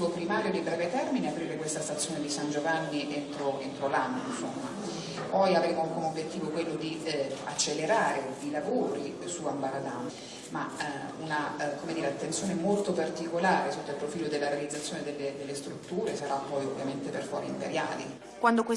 obiettivo primario di breve termine è aprire questa stazione di San Giovanni entro, entro l'anno, poi avremo come obiettivo quello di eh, accelerare i lavori su Ambaradam, ma eh, una eh, dire, attenzione molto particolare sotto il profilo della realizzazione delle, delle strutture sarà poi ovviamente per fuori imperiali. Quando